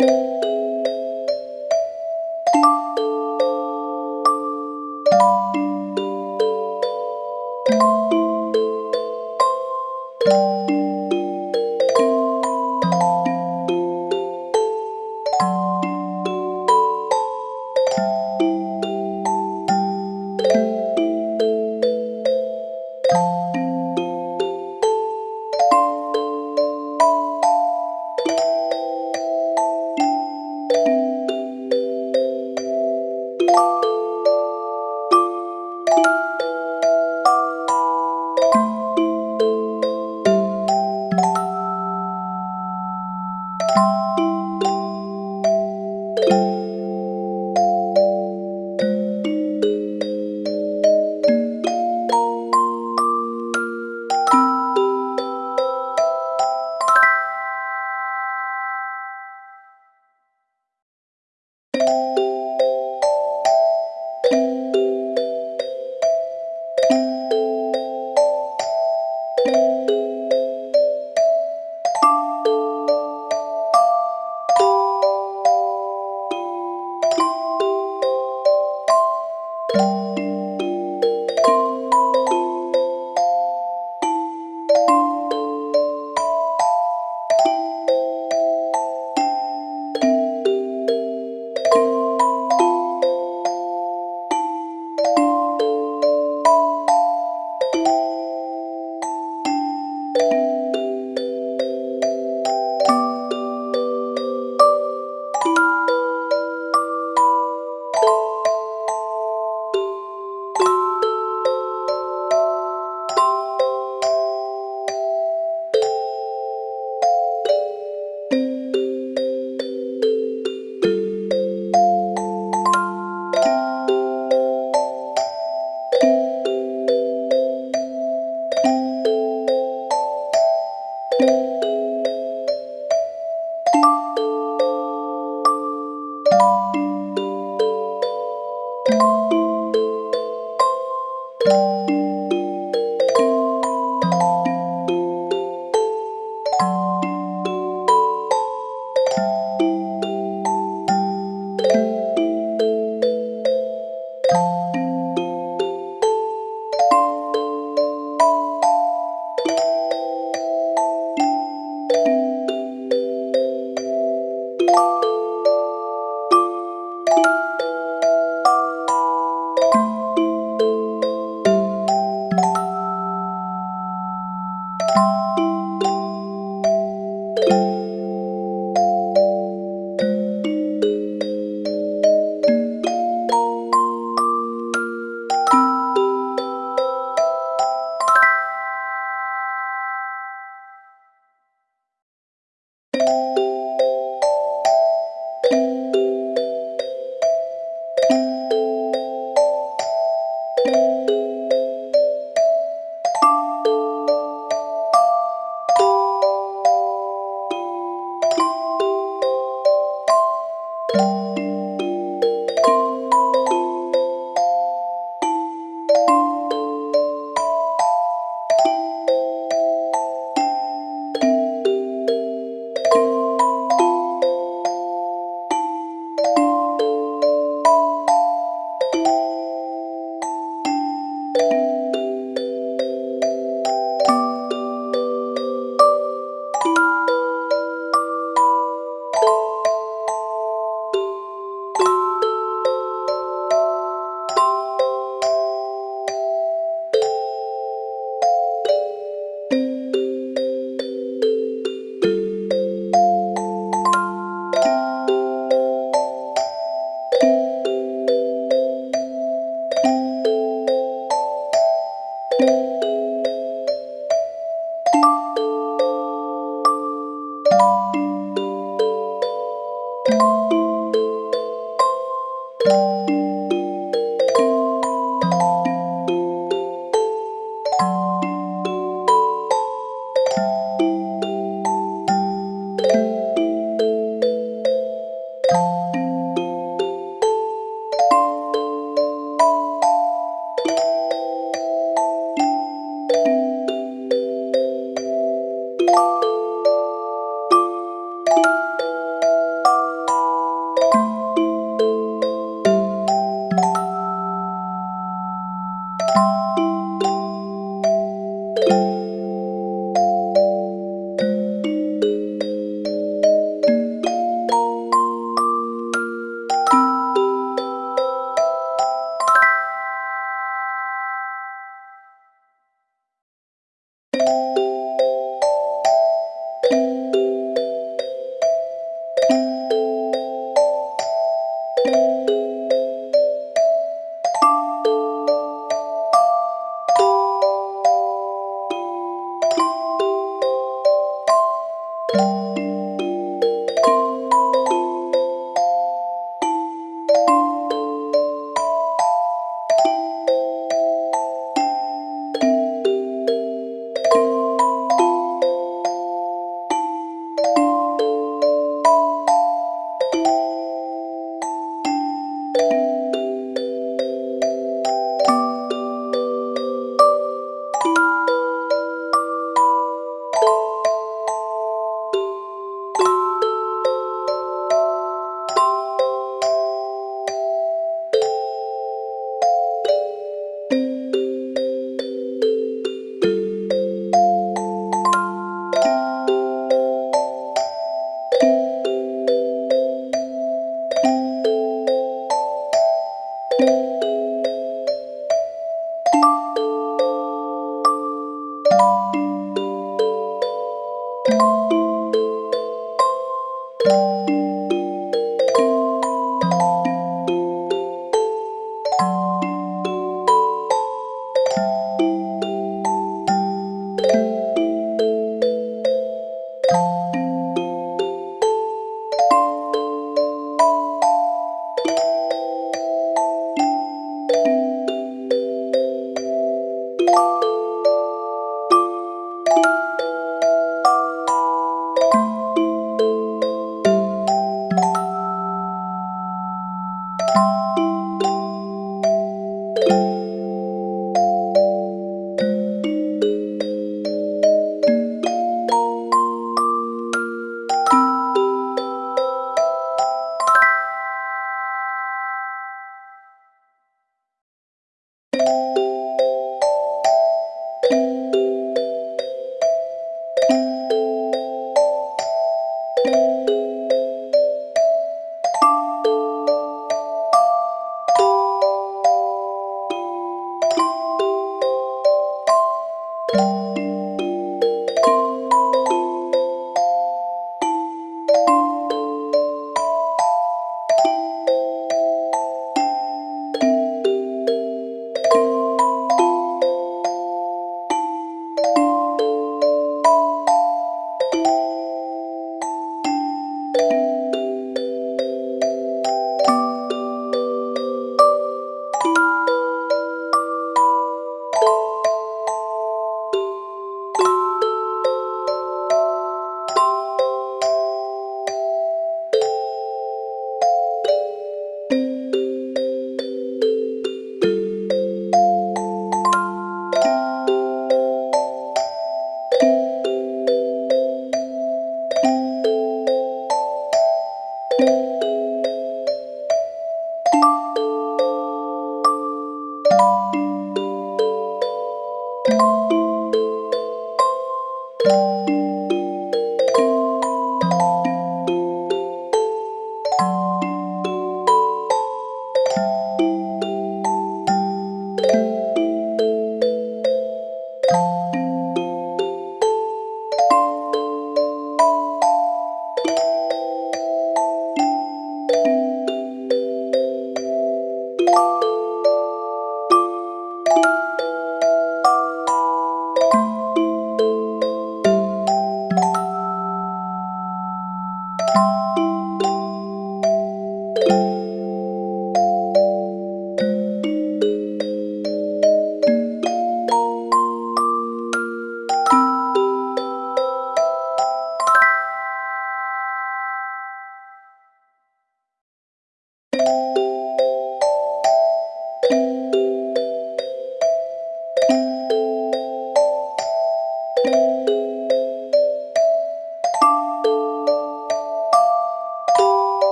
you